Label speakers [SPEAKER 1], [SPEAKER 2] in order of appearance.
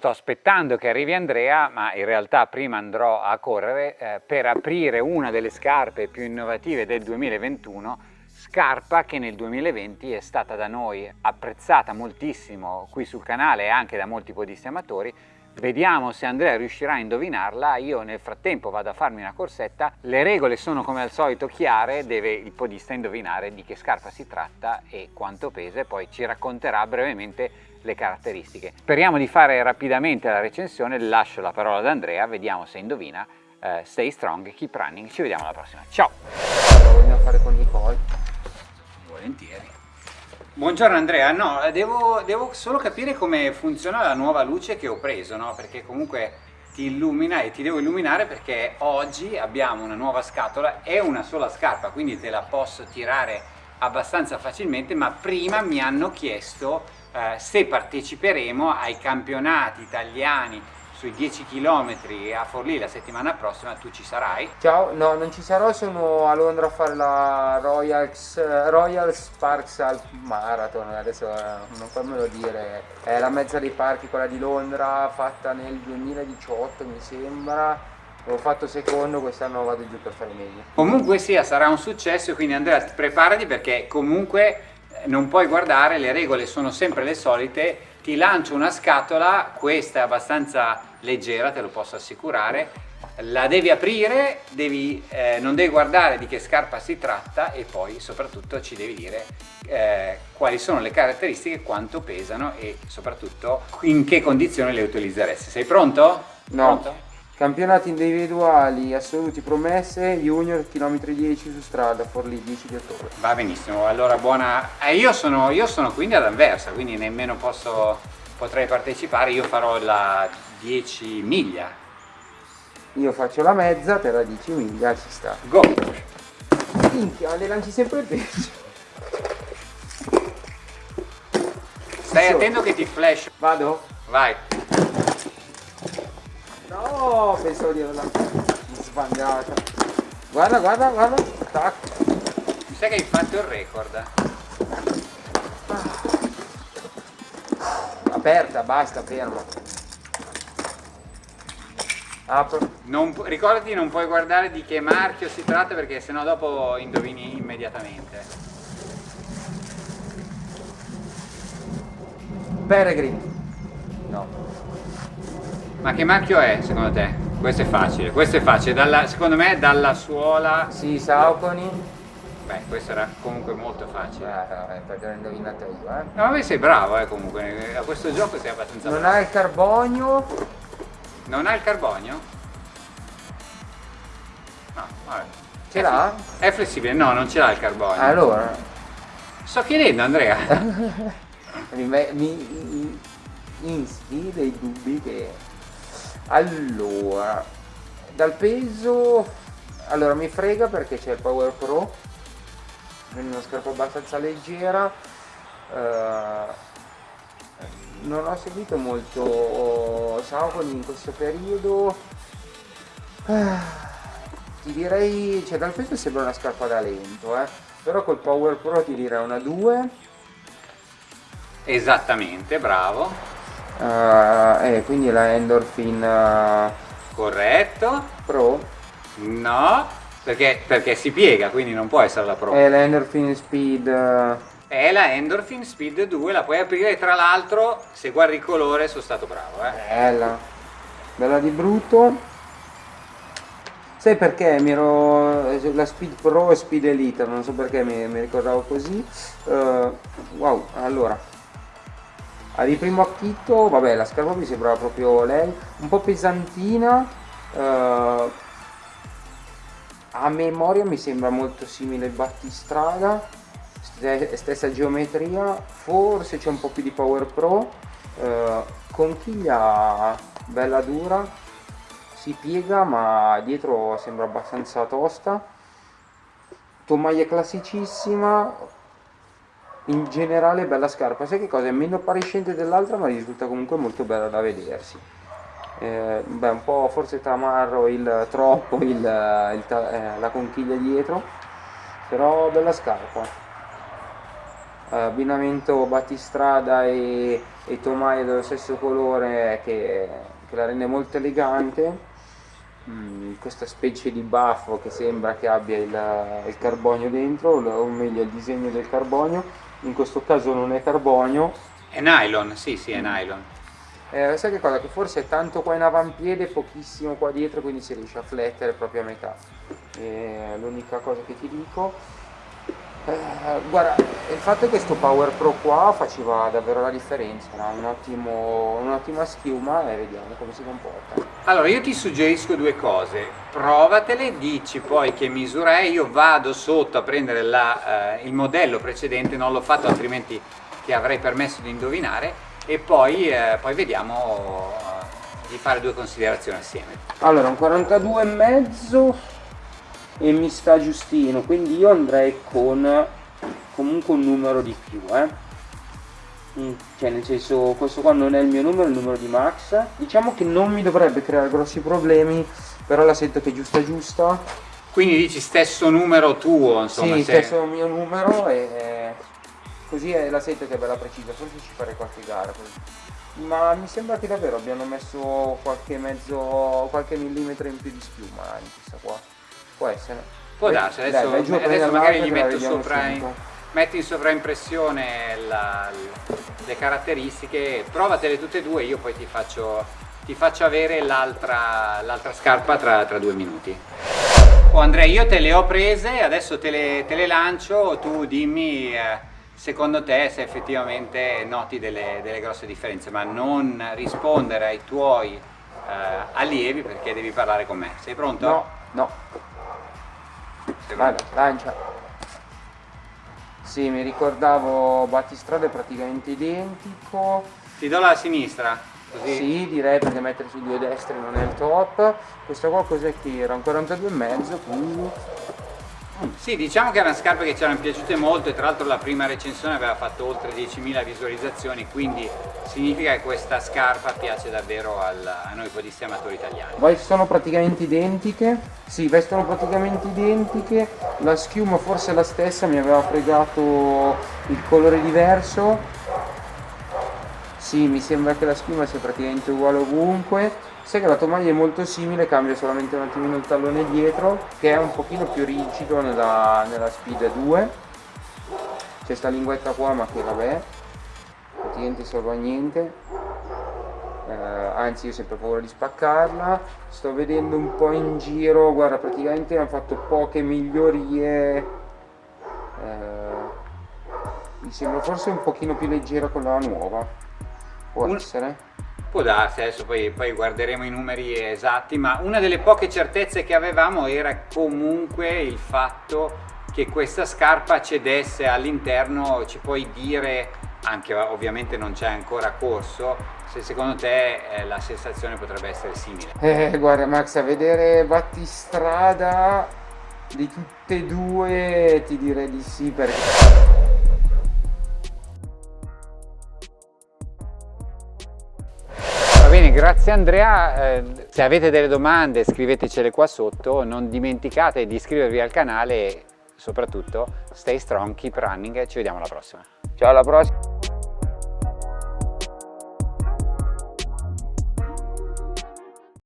[SPEAKER 1] sto aspettando che arrivi Andrea, ma in realtà prima andrò a correre eh, per aprire una delle scarpe più innovative del 2021, scarpa che nel 2020 è stata da noi apprezzata moltissimo qui sul canale e anche da molti podisti amatori, Vediamo se Andrea riuscirà a indovinarla, io nel frattempo vado a farmi una corsetta, le regole sono come al solito chiare, deve il podista indovinare di che scarpa si tratta e quanto pesa e poi ci racconterà brevemente le caratteristiche. Speriamo di fare rapidamente la recensione, lascio la parola ad Andrea, vediamo se indovina. Uh, stay strong, keep running, ci vediamo alla prossima. Ciao!
[SPEAKER 2] Lo vogliamo fare con Nicole?
[SPEAKER 1] Volentieri. Buongiorno Andrea, no, devo, devo, solo capire come funziona la nuova luce che ho preso, no? Perché comunque ti illumina e ti devo illuminare perché oggi abbiamo una nuova scatola, è una sola scarpa, quindi te la posso tirare abbastanza facilmente, ma prima mi hanno chiesto eh, se parteciperemo ai campionati italiani sui 10 km a Forlì la settimana prossima tu ci sarai?
[SPEAKER 2] Ciao, no non ci sarò, sono a Londra a fare la Royals, Royal Sparks Alp Marathon, adesso eh, non fammelo dire, è la mezza dei parchi quella di Londra fatta nel 2018 mi sembra, ho fatto secondo, quest'anno vado giù per fare meglio.
[SPEAKER 1] Comunque sia, sarà un successo, quindi Andrea preparati perché comunque non puoi guardare, le regole sono sempre le solite, ti lancio una scatola, questa è abbastanza leggera, te lo posso assicurare, la devi aprire, devi, eh, non devi guardare di che scarpa si tratta e poi soprattutto ci devi dire eh, quali sono le caratteristiche, quanto pesano e soprattutto in che condizioni le utilizzeresti. Sei pronto?
[SPEAKER 2] No. Pronto? Campionati individuali assoluti promesse, junior chilometri 10 su strada, Forlì 10 di ottobre.
[SPEAKER 1] Va benissimo, allora buona... Eh, io, sono, io sono quindi ad Anversa, quindi nemmeno posso, potrei partecipare, io farò la 10 miglia.
[SPEAKER 2] Io faccio la mezza, per la 10 miglia ci sta.
[SPEAKER 1] Go!
[SPEAKER 2] Minchia, le lanci sempre peggio.
[SPEAKER 1] Stai attento che ti flash.
[SPEAKER 2] Vado?
[SPEAKER 1] Vai.
[SPEAKER 2] No, pensavo di averla sbagliata. Guarda, guarda, guarda. Tac.
[SPEAKER 1] Mi sa che hai fatto il record.
[SPEAKER 2] Aperta, basta, fermo. Apro.
[SPEAKER 1] Non, ricordati non puoi guardare di che marchio si tratta perché sennò dopo indovini immediatamente.
[SPEAKER 2] Peregrine. No.
[SPEAKER 1] Ma che marchio è secondo te? Questo è facile, questo è facile, dalla, secondo me dalla suola...
[SPEAKER 2] Sì, Sauconi.
[SPEAKER 1] Beh, questo era comunque molto facile.
[SPEAKER 2] Eh perché l'ho indovinato io, eh.
[SPEAKER 1] No, ma sei bravo, eh, comunque, a questo gioco sei abbastanza
[SPEAKER 2] non
[SPEAKER 1] bravo.
[SPEAKER 2] Non ha il carbonio.
[SPEAKER 1] Non ha il carbonio? No, vabbè.
[SPEAKER 2] Ce l'ha?
[SPEAKER 1] È flessibile, no, non ce l'ha il carbonio.
[SPEAKER 2] Allora.
[SPEAKER 1] Sto chiedendo, Andrea.
[SPEAKER 2] mi, mi, mi insti dei dubbi che allora dal peso allora mi frega perché c'è il Power Pro quindi una scarpa abbastanza leggera uh, non ho seguito molto Saucony in questo periodo uh, ti direi cioè dal peso sembra una scarpa da lento eh? però col Power Pro ti direi una 2
[SPEAKER 1] esattamente bravo
[SPEAKER 2] Uh, eh, quindi la Endorphin uh,
[SPEAKER 1] corretto.
[SPEAKER 2] Pro?
[SPEAKER 1] No perché, perché, si piega quindi non può essere la Pro.
[SPEAKER 2] È la Endorphin Speed uh...
[SPEAKER 1] è la Endorphin Speed 2 la puoi aprire tra l'altro se guardi il colore sono stato bravo eh.
[SPEAKER 2] bella. Bella di brutto. Sai perché mi ero la Speed Pro e Speed Elite non so perché mi, mi ricordavo così. Wow allora Ah, di primo acchito, vabbè, la scarpa mi sembrava proprio lei, un po' pesantina, eh, a memoria mi sembra molto simile il battistrada, stessa geometria, forse c'è un po' più di Power Pro, eh, conchiglia bella dura, si piega ma dietro sembra abbastanza tosta, tomaia classicissima, in generale bella scarpa. Sai che cosa? È meno appariscente dell'altra ma risulta comunque molto bella da vedersi. Eh, beh un po' forse tamarro il troppo il, il, eh, la conchiglia dietro però bella scarpa. Abbinamento battistrada e, e tomaia dello stesso colore che, che la rende molto elegante mm, questa specie di baffo che sembra che abbia il, il, carbonio dentro o meglio il disegno del carbonio. In questo caso non è carbonio.
[SPEAKER 1] È nylon, sì sì è nylon.
[SPEAKER 2] Eh, sai che cosa? Che forse è tanto qua in avampiede e pochissimo qua dietro quindi si riesce a flettere proprio a metà. L'unica cosa che ti dico eh, guarda, il fatto che questo Power Pro qua faceva davvero la differenza, no? un'ottima un schiuma e vediamo come si comporta.
[SPEAKER 1] Allora io ti suggerisco due cose, provatele, dici poi che misura è, io vado sotto a prendere la, eh, il modello precedente, non l'ho fatto altrimenti ti avrei permesso di indovinare e poi, eh, poi vediamo eh, di fare due considerazioni assieme.
[SPEAKER 2] Allora un 42,5 e mi sta giustino quindi io andrei con comunque un numero di più eh. Mm, cioè nel senso questo qua non è il mio numero è il numero di Max. Diciamo che non mi dovrebbe creare grossi problemi però la sento che è giusta giusta.
[SPEAKER 1] Quindi dici stesso numero tuo insomma
[SPEAKER 2] sì se... stesso mio numero e così è la sento che è bella precisa forse ci farei qualche gara così. ma mi sembra che davvero abbiano messo qualche mezzo qualche millimetro in più di schiuma in questa qua Può essere.
[SPEAKER 1] Può darsi, adesso, Dai, adesso magari gli metto sopra in, metti in sovraimpressione la, le caratteristiche, provatele tutte e due, io poi ti faccio, ti faccio avere l'altra scarpa tra, tra, due minuti. Oh Andrea, io te le ho prese, adesso te le, te le lancio, tu dimmi eh, secondo te se effettivamente noti delle, delle, grosse differenze, ma non rispondere ai tuoi eh, allievi perché devi parlare con me. Sei pronto?
[SPEAKER 2] No, no. Vai, lancia. Sì, mi ricordavo battistrada è praticamente identico.
[SPEAKER 1] Ti do la sinistra? Così.
[SPEAKER 2] Sì, direi perché mettere su due destri non è il top. Questa qua cos'è che era? Un 42,5, quindi
[SPEAKER 1] sì, diciamo che erano scarpe che ci erano piaciute molto e tra l'altro la prima recensione aveva fatto oltre 10.000 visualizzazioni, quindi significa che questa scarpa piace davvero al, a noi podisti amatori italiani.
[SPEAKER 2] Sono praticamente identiche, sì, vestono praticamente identiche, la schiuma forse è la stessa, mi aveva fregato il colore diverso, sì, mi sembra che la schiuma sia praticamente uguale ovunque, Sai che la tovaglia è molto simile, cambia solamente un attimino il tallone dietro, che è un pochino più rigido nella, nella Speed 2. C'è sta linguetta qua, ma che vabbè, praticamente serve a niente. Eh, anzi io ho sempre paura di spaccarla. Sto vedendo un po' in giro, guarda, praticamente hanno fatto poche migliorie. Eh, mi sembra forse un pochino più leggera con la nuova. Può un... essere?
[SPEAKER 1] Può darsi, adesso poi, poi, guarderemo i numeri esatti, ma una delle poche certezze che avevamo era comunque il fatto che questa scarpa cedesse all'interno, ci puoi dire, anche ovviamente non c'è ancora corso, se secondo te eh, la sensazione potrebbe essere simile.
[SPEAKER 2] Eh, guarda Max, a vedere battistrada di tutte e due ti direi di sì perché
[SPEAKER 1] grazie Andrea, eh, se avete delle domande scrivetecele qua sotto, non dimenticate di iscrivervi al canale e soprattutto stay strong, keep running e ci vediamo alla prossima.
[SPEAKER 2] Ciao alla prossima!